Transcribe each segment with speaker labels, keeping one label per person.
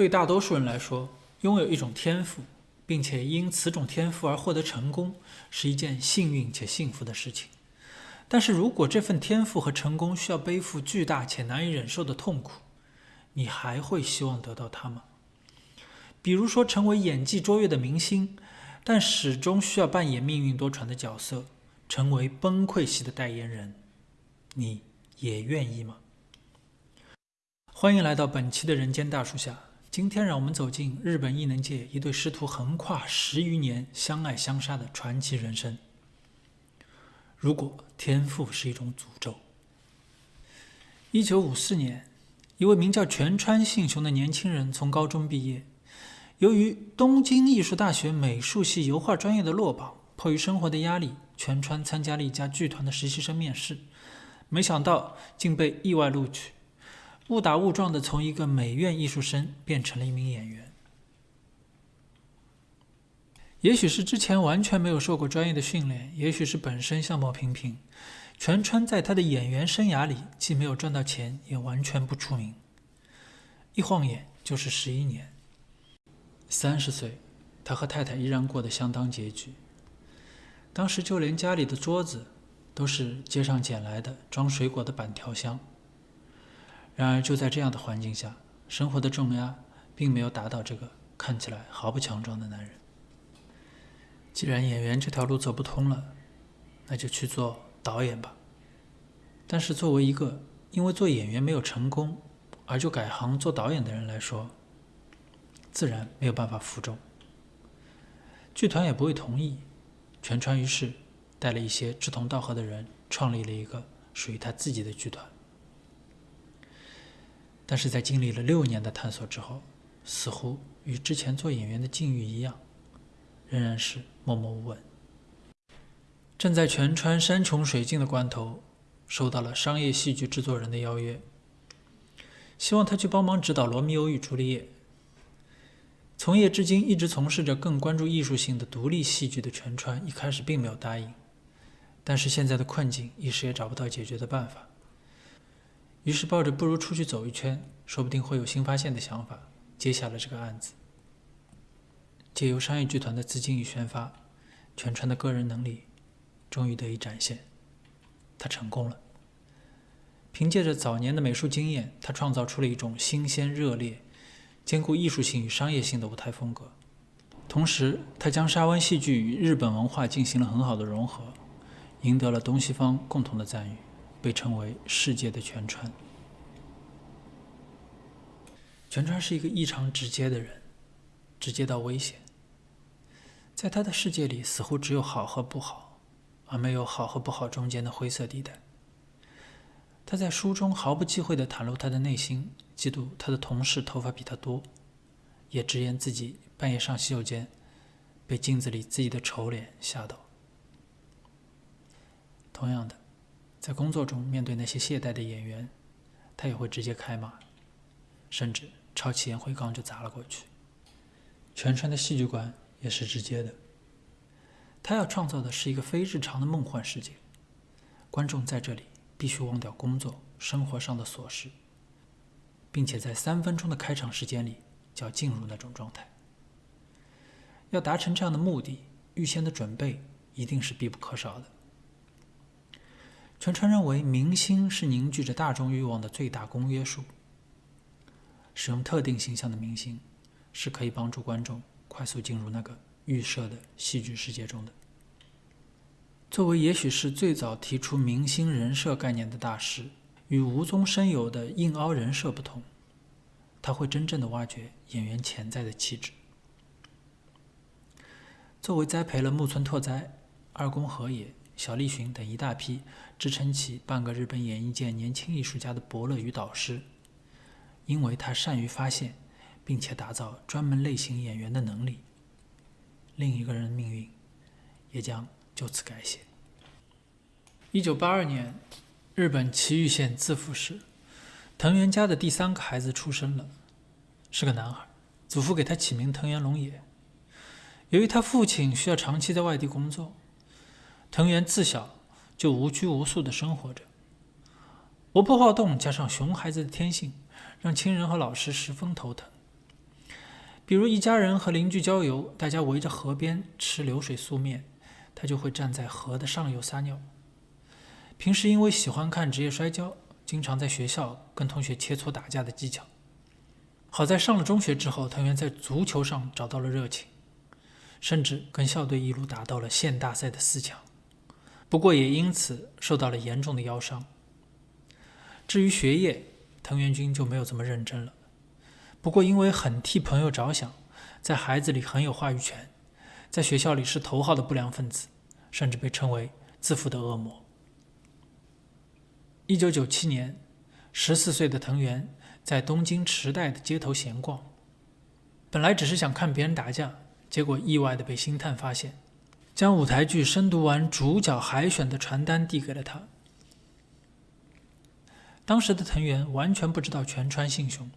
Speaker 1: 对大多数人来说，拥有一种天赋，并且因此种天赋而获得成功，是一件幸运且幸福的事情。但是如果这份天赋和成功需要背负巨大且难以忍受的痛苦，你还会希望得到它吗？比如说，成为演技卓越的明星，但始终需要扮演命运多舛的角色，成为崩溃系的代言人，你也愿意吗？欢迎来到本期的人间大树下。今天，让我们走进日本艺能界一对师徒横跨十余年相爱相杀的传奇人生。如果天赋是一种诅咒，一九五四年，一位名叫全川信雄的年轻人从高中毕业。由于东京艺术大学美术系油画专业的落榜，迫于生活的压力，全川参加了一家剧团的实习生面试，没想到竟被意外录取，误打误撞的从一个美院艺术生变成了一名演员。也许是之前完全没有受过专业的训练，也许是本身相貌平平，全川在他的演员生涯里既没有赚到钱，也完全不出名。一晃眼就是十一年。三十岁，他和太太依然过得相当拮据。当时就连家里的桌子都是街上捡来的装水果的板条箱。然而就在这样的环境下，生活的重压并没有打倒这个看起来毫不强壮的男人。既然演员这条路走不通了，那就去做导演吧。但是作为一个因为做演员没有成功而就改行做导演的人来说，自然没有办法服众，剧团也不会同意。全川于是带了一些志同道合的人，创立了一个属于他自己的剧团。但是在经历了六年的探索之后，似乎与之前做演员的境遇一样。仍然是默默无闻。正在全川山穷水尽的关头，收到了商业戏剧制作人的邀约，希望他去帮忙指导《罗密欧与朱丽叶》。从业至今一直从事着更关注艺术性的独立戏剧的全川，一开始并没有答应，但是现在的困境一时也找不到解决的办法，于是抱着不如出去走一圈，说不定会有新发现的想法，接下了这个案子。借由商业剧团的资金与宣发，全川的个人能力终于得以展现。他成功了。凭借着早年的美术经验，他创造出了一种新鲜热烈、兼顾艺术性与商业性的舞台风格。同时，他将沙湾戏剧与日本文化进行了很好的融合，赢得了东西方共同的赞誉，被称为“世界的全川”。全川是一个异常直接的人，直接到危险。在他的世界里，似乎只有好和不好，而没有好和不好中间的灰色地带。他在书中毫不忌讳地袒露他的内心，嫉妒他的同事头发比他多，也直言自己半夜上洗手间，被镜子里自己的丑脸吓到。同样的，在工作中面对那些懈怠的演员，他也会直接开骂，甚至抄起烟灰缸就砸了过去。全川的戏剧馆。也是直接的。他要创造的是一个非日常的梦幻世界，观众在这里必须忘掉工作、生活上的琐事，并且在三分钟的开场时间里就要进入那种状态。要达成这样的目的，预先的准备一定是必不可少的。全川认为，明星是凝聚着大众欲望的最大公约数。使用特定形象的明星，是可以帮助观众。快速进入那个预设的戏剧世界中的。作为也许是最早提出明星人设概念的大师，与无中生有的硬凹人设不同，他会真正的挖掘演员潜在的气质。作为栽培了木村拓哉、二宫和也、小栗旬等一大批支撑起半个日本演艺界年轻艺术家的伯乐与导师，因为他善于发现。并且打造专门类型演员的能力，另一个人的命运也将就此改写。一九八二年，日本崎玉县自富市，藤原家的第三个孩子出生了，是个男孩，祖父给他起名藤原龙也。由于他父亲需要长期在外地工作，藤原自小就无拘无束的生活着。活泼好动加上熊孩子的天性，让亲人和老师十分头疼。比如一家人和邻居郊游，大家围着河边吃流水素面，他就会站在河的上游撒尿。平时因为喜欢看职业摔跤，经常在学校跟同学切磋打架的技巧。好在上了中学之后，藤原在足球上找到了热情，甚至跟校队一路打到了县大赛的四强。不过也因此受到了严重的腰伤。至于学业，藤原君就没有这么认真了。不过，因为很替朋友着想，在孩子里很有话语权，在学校里是头号的不良分子，甚至被称为自负的恶魔。一九九七年，十四岁的藤原在东京池袋的街头闲逛，本来只是想看别人打架，结果意外的被星探发现，将舞台剧深读完主角海选的传单递给了他。当时的藤原完全不知道全川幸雄。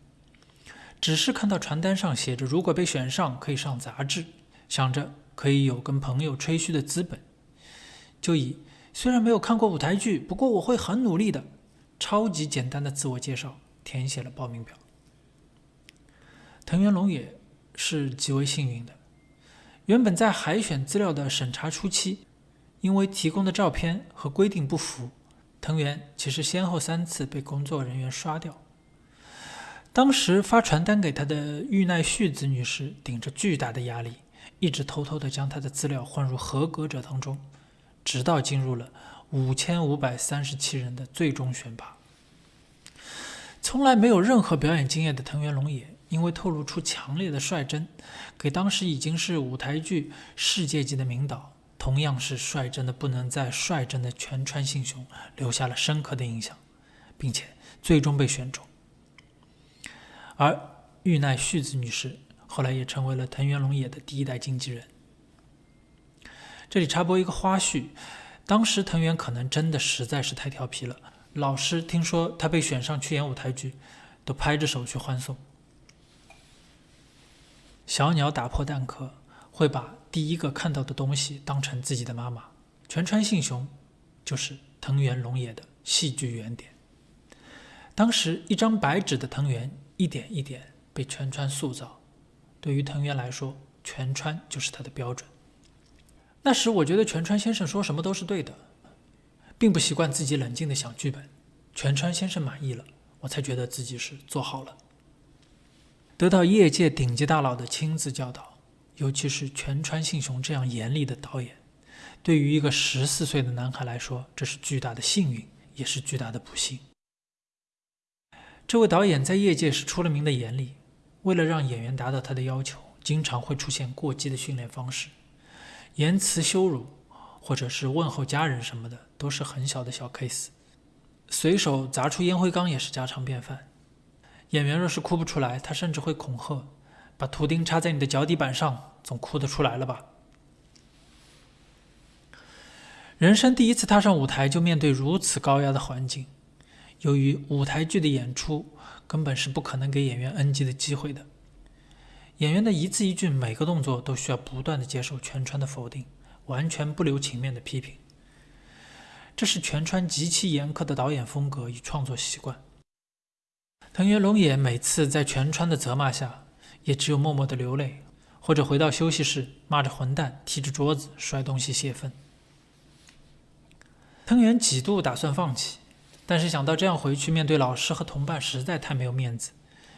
Speaker 1: 只是看到传单上写着，如果被选上可以上杂志，想着可以有跟朋友吹嘘的资本，就以虽然没有看过舞台剧，不过我会很努力的，超级简单的自我介绍填写了报名表。藤原龙也是极为幸运的，原本在海选资料的审查初期，因为提供的照片和规定不符，藤原其实先后三次被工作人员刷掉。当时发传单给他的玉奈绪子女士顶着巨大的压力，一直偷偷地将他的资料混入合格者当中，直到进入了五千五百三十七人的最终选拔。从来没有任何表演经验的藤原龙也，因为透露出强烈的率真，给当时已经是舞台剧世界级的名导，同样是率真的不能再率真的全川幸雄留下了深刻的印象，并且最终被选中。而玉奈绪子女士后来也成为了藤原龙也的第一代经纪人。这里插播一个花絮：当时藤原可能真的实在是太调皮了，老师听说他被选上去演舞台剧，都拍着手去欢送。小鸟打破蛋壳，会把第一个看到的东西当成自己的妈妈。全川幸雄就是藤原龙也的戏剧原点。当时一张白纸的藤原。一点一点被全川塑造，对于藤原来说，全川就是他的标准。那时我觉得全川先生说什么都是对的，并不习惯自己冷静的想剧本。全川先生满意了，我才觉得自己是做好了。得到业界顶级大佬的亲自教导，尤其是全川幸雄这样严厉的导演，对于一个十四岁的男孩来说，这是巨大的幸运，也是巨大的不幸。这位导演在业界是出了名的严厉，为了让演员达到他的要求，经常会出现过激的训练方式，言辞羞辱，或者是问候家人什么的，都是很小的小 case。随手砸出烟灰缸也是家常便饭。演员若是哭不出来，他甚至会恐吓：“把图钉插在你的脚底板上，总哭得出来了吧？”人生第一次踏上舞台，就面对如此高压的环境。由于舞台剧的演出根本是不可能给演员 NG 的机会的，演员的一字一句、每个动作都需要不断的接受全川的否定，完全不留情面的批评。这是全川极其严苛的导演风格与创作习惯。藤原龙也每次在全川的责骂下，也只有默默的流泪，或者回到休息室骂着混蛋，踢着桌子，摔东西泄愤。藤原几度打算放弃。但是想到这样回去面对老师和同伴实在太没有面子，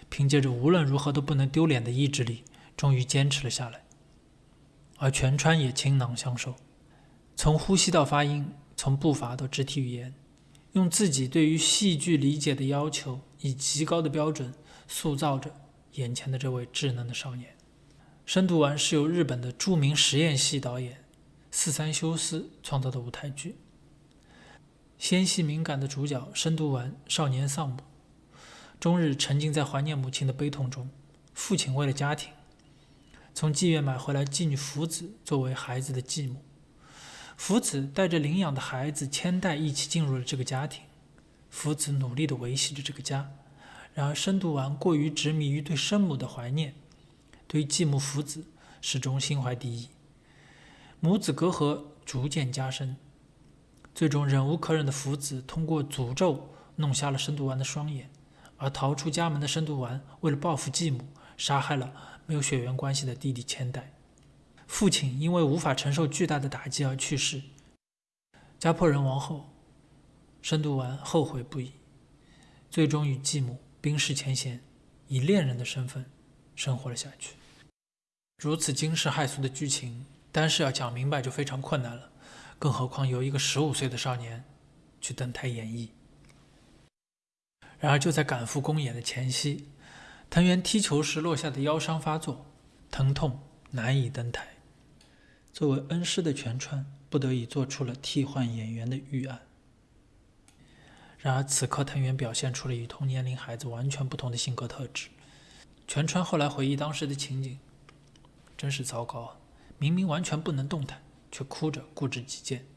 Speaker 1: 凭借着无论如何都不能丢脸的意志力，终于坚持了下来。而全川也倾囊相授，从呼吸到发音，从步伐到肢体语言，用自己对于戏剧理解的要求，以极高的标准塑造着眼前的这位稚嫩的少年。深度丸是由日本的著名实验系导演四三修斯创造的舞台剧。纤细敏感的主角深度丸少年丧母，终日沉浸在怀念母亲的悲痛中。父亲为了家庭，从妓院买回来妓女福子作为孩子的继母。福子带着领养的孩子千代一起进入了这个家庭。福子努力地维系着这个家，然而深度丸过于执迷于对生母的怀念，对继母福子始终心怀敌意。母子隔阂逐渐加深。最终，忍无可忍的福子通过诅咒弄瞎了深度丸的双眼，而逃出家门的深度丸为了报复继母，杀害了没有血缘关系的弟弟千代。父亲因为无法承受巨大的打击而去世。家破人亡后，深读完后悔不已，最终与继母冰释前嫌，以恋人的身份生活了下去。如此惊世骇俗的剧情，单是要讲明白就非常困难了，更何况由一个十五岁的少年去登台演绎。然而就在赶赴公演的前夕，藤原踢球时落下的腰伤发作，疼痛难以登台。作为恩师的全川不得已做出了替换演员的预案。然而此刻藤原表现出了与同年龄孩子完全不同的性格特质。全川后来回忆当时的情景，真是糟糕啊！明明完全不能动弹，却哭着固执己见。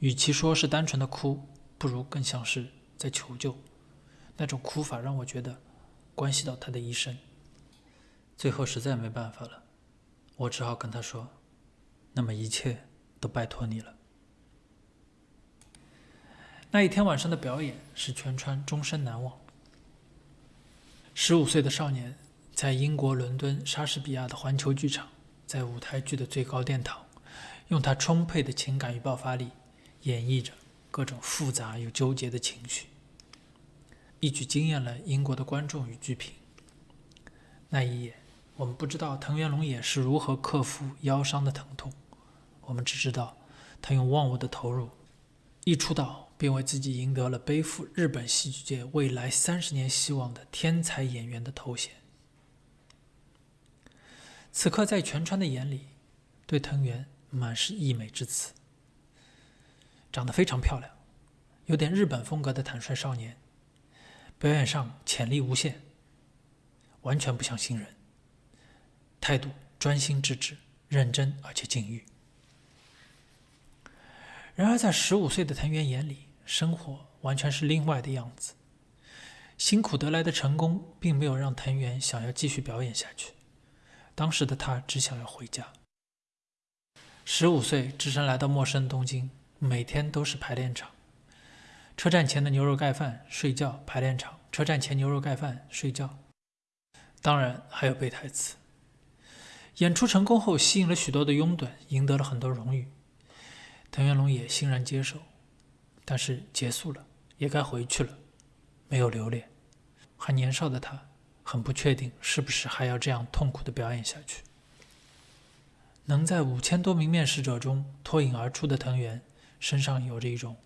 Speaker 1: 与其说是单纯的哭，不如更像是在求救。那种哭法让我觉得关系到他的一生。最后实在没办法了，我只好跟他说。那么一切都拜托你了。那一天晚上的表演使全川终身难忘。十五岁的少年在英国伦敦莎士比亚的环球剧场，在舞台剧的最高殿堂，用他充沛的情感与爆发力演绎着各种复杂又纠结的情绪，一举惊艳了英国的观众与剧评。那一夜，我们不知道藤原龙也是如何克服腰伤的疼痛。我们只知道，他用忘我的投入，一出道并为自己赢得了背负日本戏剧界未来三十年希望的天才演员的头衔。此刻，在全川的眼里，对藤原满是溢美之词。长得非常漂亮，有点日本风格的坦率少年，表演上潜力无限，完全不像新人，态度专心致志、认真而且禁欲。然而，在十五岁的藤原眼里，生活完全是另外的样子。辛苦得来的成功，并没有让藤原想要继续表演下去。当时的他只想要回家。十五岁，只身来到陌生东京，每天都是排练场。车站前的牛肉盖饭，睡觉；排练场，车站前牛肉盖饭，睡觉。当然，还有背台词。演出成功后，吸引了许多的拥趸，赢得了很多荣誉。藤原龙也欣然接受，但是结束了，也该回去了，没有留恋。还年少的他，很不确定是不是还要这样痛苦的表演下去。能在五千多名面试者中脱颖而出的藤原，身上有着一种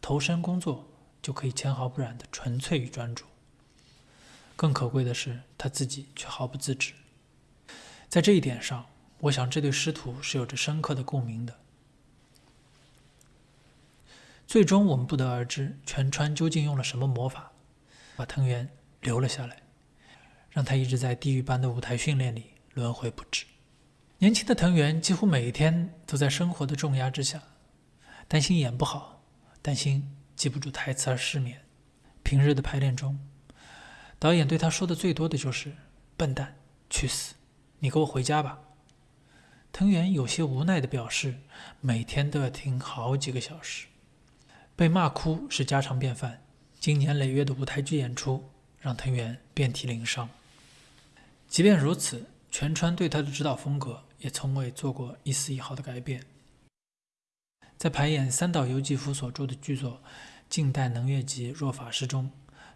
Speaker 1: 投身工作就可以纤毫不染的纯粹与专注。更可贵的是，他自己却毫不自知。在这一点上，我想这对师徒是有着深刻的共鸣的。最终，我们不得而知全川究竟用了什么魔法，把藤原留了下来，让他一直在地狱般的舞台训练里轮回不止。年轻的藤原几乎每一天都在生活的重压之下，担心演不好，担心记不住台词而失眠。平日的排练中，导演对他说的最多的就是“笨蛋，去死，你给我回家吧。”藤原有些无奈地表示，每天都要听好几个小时。被骂哭是家常便饭，经年累月的舞台剧演出让藤原遍体鳞伤。即便如此，全川对他的指导风格也从未做过一丝一毫的改变。在排演三岛由纪夫所著的剧作《近代能乐集若法师》中，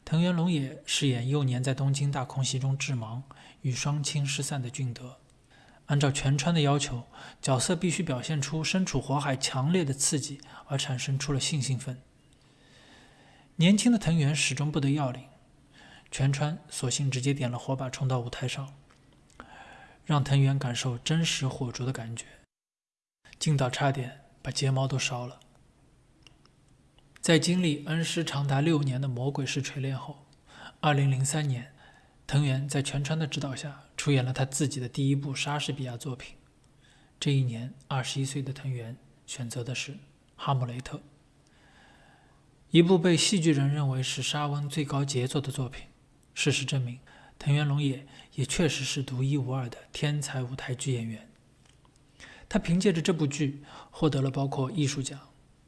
Speaker 1: 藤原龙也饰演幼年在东京大空袭中致盲与双亲失散的俊德。按照全川的要求，角色必须表现出身处火海强烈的刺激，而产生出了性兴奋。年轻的藤原始终不得要领，全川索性直接点了火把冲到舞台上，让藤原感受真实火烛的感觉，劲到差点把睫毛都烧了。在经历恩师长达六年的魔鬼式锤炼后，二零零三年。藤原在全川的指导下出演了他自己的第一部莎士比亚作品。这一年，二十一岁的藤原选择的是《哈姆雷特》，一部被戏剧人认为是莎翁最高杰作的作品。事实证明，藤原龙也也确实是独一无二的天才舞台剧演员。他凭借着这部剧获得了包括艺术奖、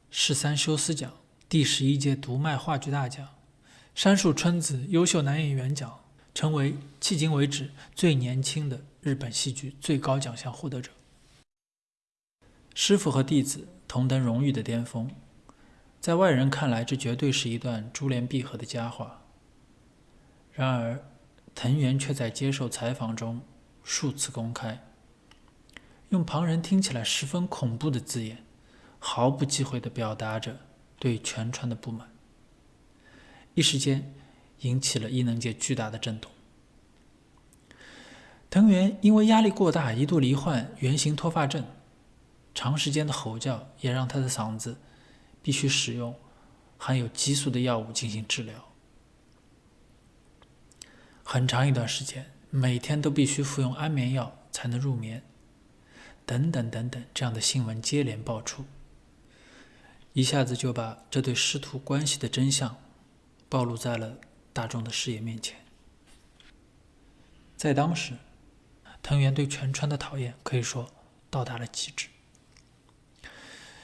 Speaker 1: 十三修斯奖、第十一届读卖话剧大奖、山树春子优秀男演员奖。成为迄今为止最年轻的日本戏剧最高奖项获得者。师傅和弟子同登荣誉的巅峰，在外人看来，这绝对是一段珠联璧合的佳话。然而，藤原却在接受采访中数次公开，用旁人听起来十分恐怖的字眼，毫不忌讳地表达着对全川的不满，一时间引起了艺能界巨大的震动。藤原因为压力过大，一度罹患圆形脱发症。长时间的吼叫也让他的嗓子必须使用含有激素的药物进行治疗。很长一段时间，每天都必须服用安眠药才能入眠，等等等等，这样的新闻接连爆出，一下子就把这对师徒关系的真相暴露在了大众的视野面前。在当时，藤原对全川的讨厌可以说到达了极致。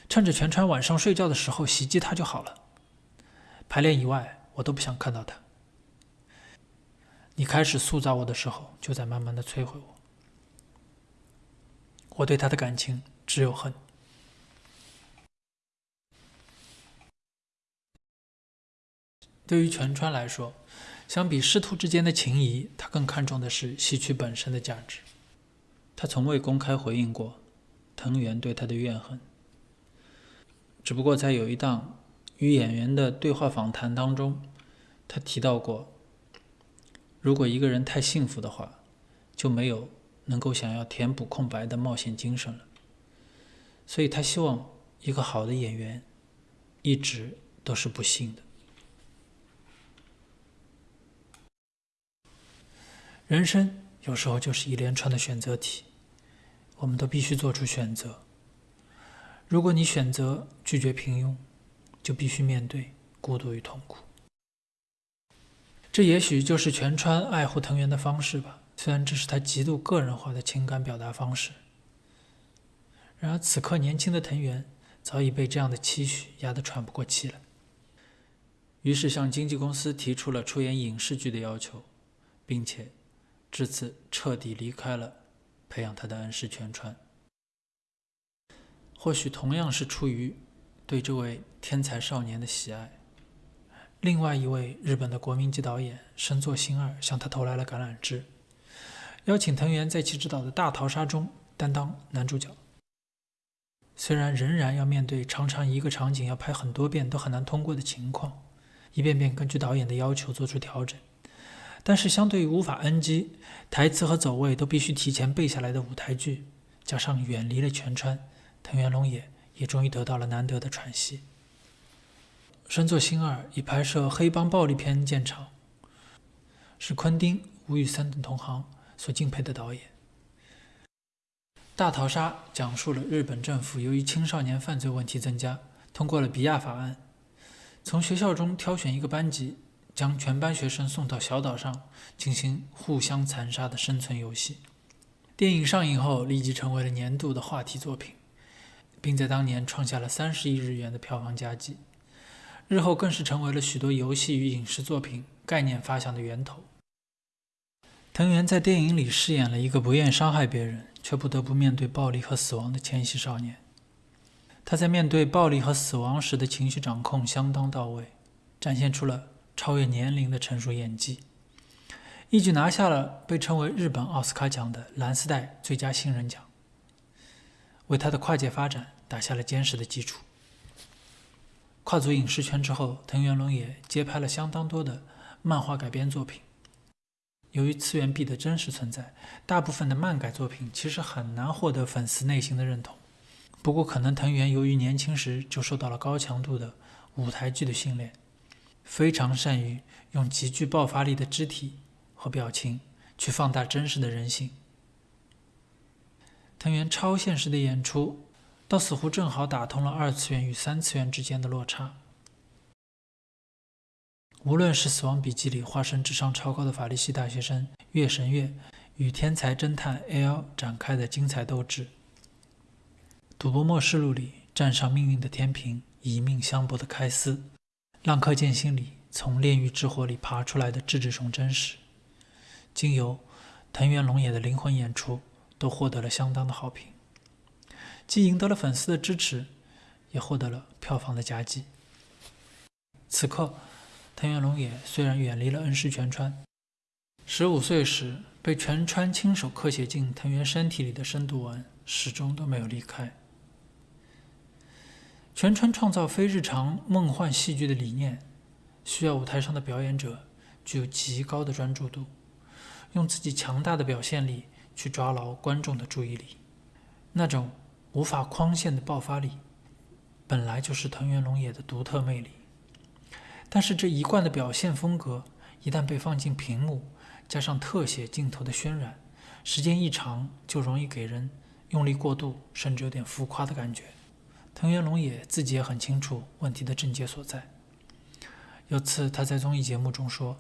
Speaker 1: 趁着全川晚上睡觉的时候袭击他就好了。排练以外，我都不想看到他。你开始塑造我的时候，就在慢慢的摧毁我。我对他的感情只有恨。对于全川来说，相比师徒之间的情谊，他更看重的是戏曲本身的价值。他从未公开回应过藤原对他的怨恨。只不过在有一档与演员的对话访谈当中，他提到过，如果一个人太幸福的话，就没有能够想要填补空白的冒险精神了。所以他希望一个好的演员一直都是不幸的。人生有时候就是一连串的选择题，我们都必须做出选择。如果你选择拒绝平庸，就必须面对孤独与痛苦。这也许就是全川爱护藤原的方式吧。虽然这是他极度个人化的情感表达方式，然而此刻年轻的藤原早已被这样的期许压得喘不过气来，于是向经纪公司提出了出演影视剧的要求，并且至此彻底离开了培养他的恩师全川。或许同样是出于对这位天才少年的喜爱，另外一位日本的国民级导演深作欣二向他投来了橄榄枝，邀请藤原在其执导的大逃杀中担当男主角。虽然仍然要面对常常一个场景要拍很多遍都很难通过的情况，一遍遍根据导演的要求做出调整，但是相对于无法 NG、台词和走位都必须提前背下来的舞台剧，加上远离了全川。藤原龙也也终于得到了难得的喘息。深作欣二以拍摄黑帮暴力片见长，是昆汀、吴宇森等同行所敬佩的导演。《大逃杀》讲述了日本政府由于青少年犯罪问题增加，通过了比亚法案，从学校中挑选一个班级，将全班学生送到小岛上进行互相残杀的生存游戏。电影上映后，立即成为了年度的话题作品。并在当年创下了三十亿日元的票房佳绩，日后更是成为了许多游戏与影视作品概念发想的源头。藤原在电影里饰演了一个不愿伤害别人，却不得不面对暴力和死亡的千禧少年。他在面对暴力和死亡时的情绪掌控相当到位，展现出了超越年龄的成熟演技，一举拿下了被称为日本奥斯卡奖的蓝丝带最佳新人奖。为他的跨界发展打下了坚实的基础。跨足影视圈之后，藤原龙也接拍了相当多的漫画改编作品。由于次元壁的真实存在，大部分的漫改作品其实很难获得粉丝内心的认同。不过，可能藤原由于年轻时就受到了高强度的舞台剧的训练，非常善于用极具爆发力的肢体和表情去放大真实的人性。藤原超现实的演出，倒似乎正好打通了二次元与三次元之间的落差。无论是《死亡笔记》里化身智商超高的法律系大学生月神月，与天才侦探 L 展开的精彩斗智，《赌博默示录》里战上命运的天平以命相搏的开司，《浪客剑心》里从炼狱之火里爬出来的智志雄真实，经由藤原龙也的灵魂演出，都获得了相当的好评，既赢得了粉丝的支持，也获得了票房的佳绩。此刻，藤原龙也虽然远离了恩师全川，十五岁时被全川亲手刻写进藤原身体里的深度纹，始终都没有离开。全川创造非日常梦幻戏剧的理念，需要舞台上的表演者具有极高的专注度，用自己强大的表现力去抓牢观众的注意力。那种无法框限的爆发力，本来就是藤原龙也的独特魅力。但是这一贯的表现风格，一旦被放进屏幕，加上特写镜头的渲染，时间一长，就容易给人用力过度，甚至有点浮夸的感觉。藤原龙也自己也很清楚问题的症结所在。有次他在综艺节目中说：“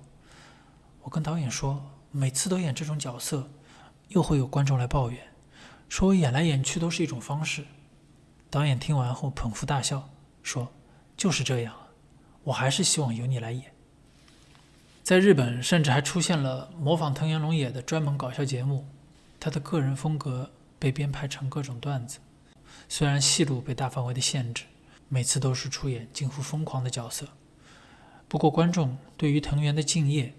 Speaker 1: 我跟导演说，每次都演这种角色，又会有观众来抱怨，说我演来演去都是一种方式。”导演听完后捧腹大笑，说：“就是这样，我还是希望由你来演。”在日本，甚至还出现了模仿藤原龙也的专门搞笑节目，他的个人风格被编排成各种段子。虽然戏路被大范围的限制，每次都是出演近乎疯狂的角色，不过观众对于藤原的敬业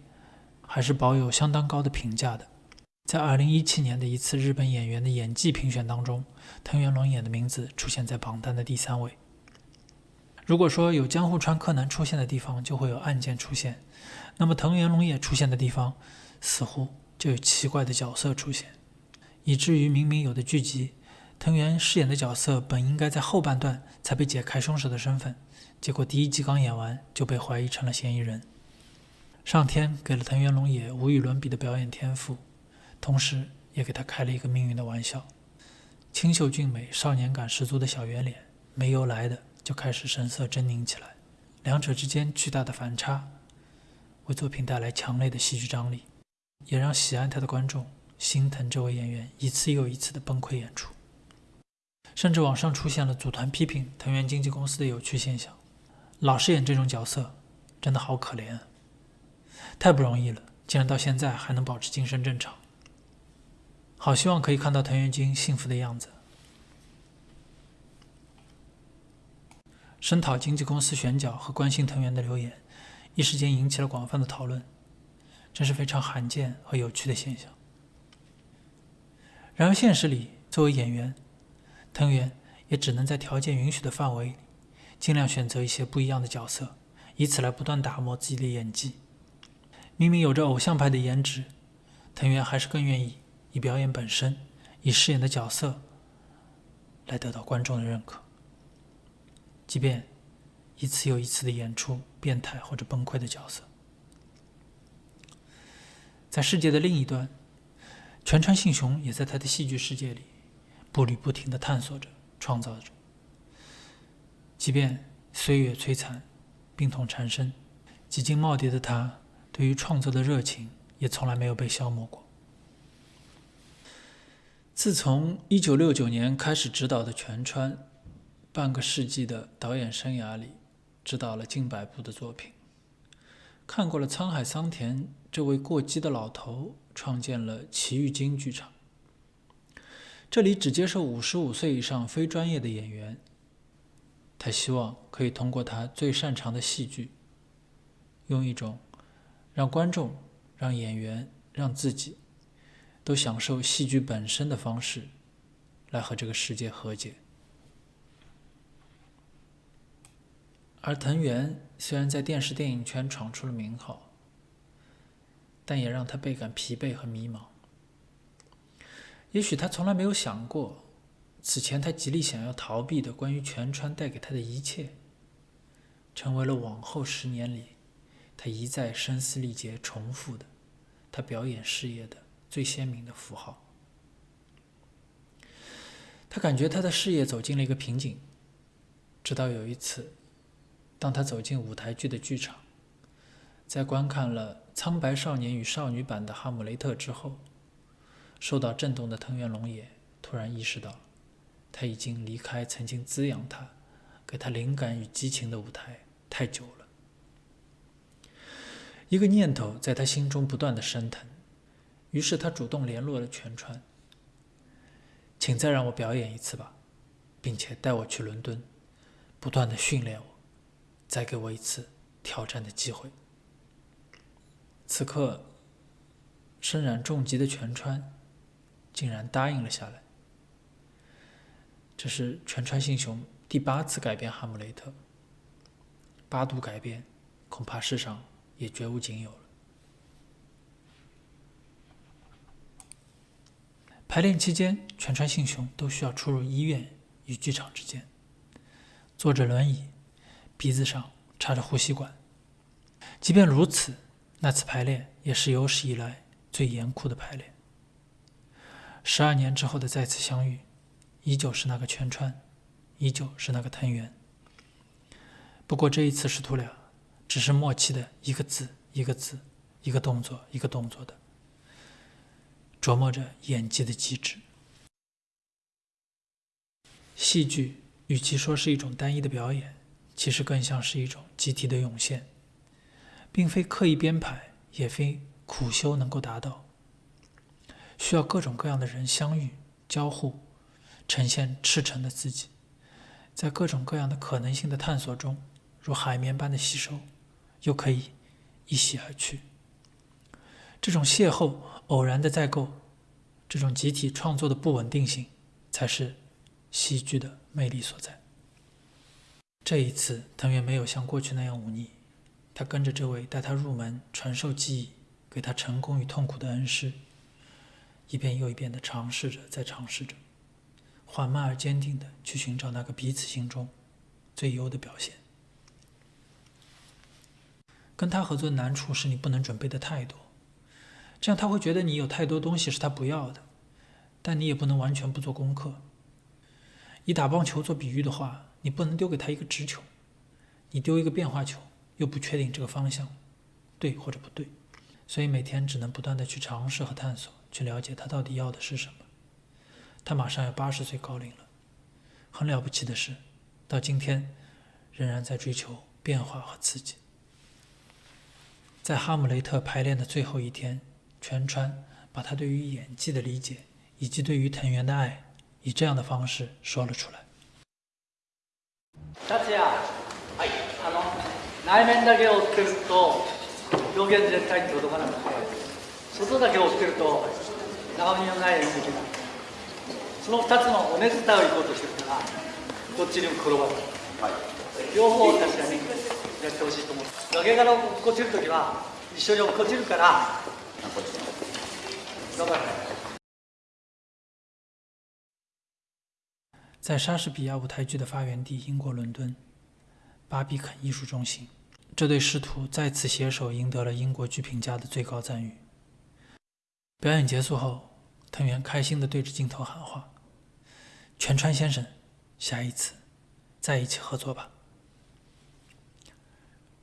Speaker 1: 还是保有相当高的评价的。在2017年的一次日本演员的演技评选当中，藤原龙也的名字出现在榜单的第三位。如果说有江户川柯南出现的地方就会有案件出现，那么藤原龙也出现的地方似乎就有奇怪的角色出现，以至于明明有的剧集。藤原饰演的角色本应该在后半段才被解开凶手的身份，结果第一集刚演完就被怀疑成了嫌疑人。上天给了藤原龙也无与伦比的表演天赋，同时也给他开了一个命运的玩笑。清秀俊美、少年感十足的小圆脸，没由来的就开始神色狰狞起来。两者之间巨大的反差，为作品带来强烈的戏剧张力，也让喜爱他的观众心疼这位演员一次又一次的崩溃演出。甚至网上出现了组团批评藤原经纪公司的有趣现象，老是演这种角色，真的好可怜，太不容易了，竟然到现在还能保持精神正常。好希望可以看到藤原君幸福的样子。声讨经纪公司选角和关心藤原的留言，一时间引起了广泛的讨论，真是非常罕见和有趣的现象。然而现实里，作为演员，藤原也只能在条件允许的范围里，尽量选择一些不一样的角色，以此来不断打磨自己的演技。明明有着偶像派的颜值，藤原还是更愿意以表演本身，以饰演的角色来得到观众的认可。即便一次又一次的演出变态或者崩溃的角色，在世界的另一端，全川信雄也在他的戏剧世界里。步履不停地探索着，创造着。即便岁月摧残，病痛缠身，几经耄耋的他，对于创作的热情也从来没有被消磨过。自从1969年开始执导的全川，半个世纪的导演生涯里，执导了近百部的作品，看过了沧海桑田这位过激的老头创建了奇遇京剧场。这里只接受五十五岁以上非专业的演员。他希望可以通过他最擅长的戏剧，用一种让观众、让演员、让自己都享受戏剧本身的方式，来和这个世界和解。而藤原虽然在电视电影圈闯出了名号，但也让他倍感疲惫和迷茫。也许他从来没有想过，此前他极力想要逃避的关于全川带给他的一切，成为了往后十年里他一再声嘶力竭重复的他表演事业的最鲜明的符号。他感觉他的事业走进了一个瓶颈，直到有一次，当他走进舞台剧的剧场，在观看了《苍白少年与少女》版的《哈姆雷特》之后。受到震动的藤原龙也突然意识到，他已经离开曾经滋养他、给他灵感与激情的舞台太久了。一个念头在他心中不断的升腾，于是他主动联络了全川，请再让我表演一次吧，并且带我去伦敦，不断的训练我，再给我一次挑战的机会。此刻，身染重疾的全川竟然答应了下来。这是全川信雄第八次改编《哈姆雷特》，八度改编，恐怕世上也绝无仅有了。排练期间，全川信雄都需要出入医院与剧场之间，坐着轮椅，鼻子上插着呼吸管。即便如此，那次排练也是有史以来最严酷的排练。十二年之后的再次相遇，依旧是那个全川，依旧是那个藤原。不过这一次师徒俩只是默契的一个字一个字，一个动作一个动作的。琢磨着演技的机制。戏剧与其说是一种单一的表演，其实更像是一种集体的涌现，并非刻意编排，也非苦修能够达到。需要各种各样的人相遇、交互，呈现赤诚的自己，在各种各样的可能性的探索中，如海绵般的吸收，又可以一洗而去。这种邂逅。偶然的再构，这种集体创作的不稳定性，才是戏剧的魅力所在。这一次，藤原没有像过去那样忤逆，他跟着这位带他入门、传授技艺、给他成功与痛苦的恩师，一遍又一遍地尝试着，再尝试着，缓慢而坚定地去寻找那个彼此心中最优的表现。跟他合作的难处是你不能准备的太多。这样他会觉得你有太多东西是他不要的，但你也不能完全不做功课。以打棒球做比喻的话，你不能丢给他一个直球，你丢一个变化球，又不确定这个方向对或者不对，所以每天只能不断的去尝试和探索，去了解他到底要的是什么。他马上要八十岁高龄了，很了不起的是，到今天仍然在追求变化和刺激。在哈姆雷特排练的最后一天。全川把他对于演技的理解，以及对于藤原的爱，以这样的方式说了出来。
Speaker 2: 達也、はい、あの内面だけを追ってると表現全体に届かなくて、 外だけ追ってると長身のない演劇だ。その2つのおねずたを行こうとしてるから、どっちにも転ばない。はい、両方確かにやってほしいと思う。崖から落っこちるときは一緒に落っこちるから。
Speaker 1: 在莎士比亚舞台剧的发源地英国伦敦，巴比肯艺术中心，这对师徒再次携手赢得了英国剧评家的最高赞誉。表演结束后，藤原开心地对着镜头喊话：“全川先生，下一次再一起合作吧。”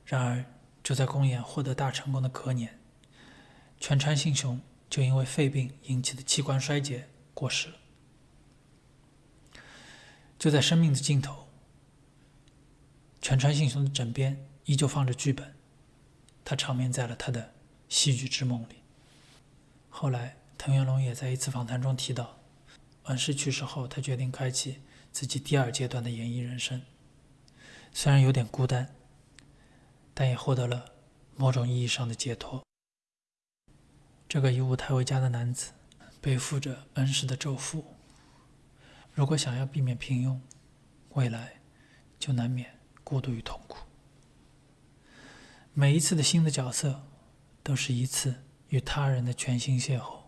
Speaker 1: 然而，就在公演获得大成功的隔年。全川信雄就因为肺病引起的器官衰竭过世了。就在生命的尽头，全川信雄的枕边依旧放着剧本，他长眠在了他的戏剧之梦里。后来，藤原龙也在一次访谈中提到，恩师去世后，他决定开启自己第二阶段的演艺人生。虽然有点孤单，但也获得了某种意义上的解脱。这个以舞台为家的男子，背负着恩师的咒缚。如果想要避免平庸，未来就难免孤独与痛苦。每一次的新的角色，都是一次与他人的全新邂逅。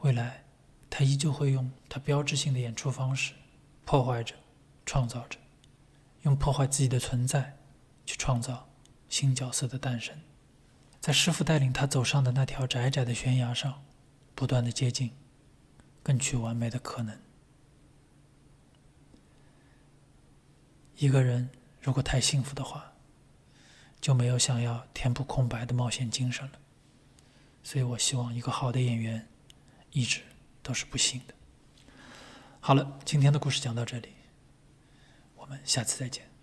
Speaker 1: 未来，他依旧会用他标志性的演出方式，破坏着，创造着，用破坏自己的存在，去创造新角色的诞生。在师傅带领他走上的那条窄窄的悬崖上，不断的接近，更去完美的可能。一个人如果太幸福的话，就没有想要填补空白的冒险精神了。所以我希望一个好的演员，一直都是不幸的。好了，今天的故事讲到这里，我们下次再见。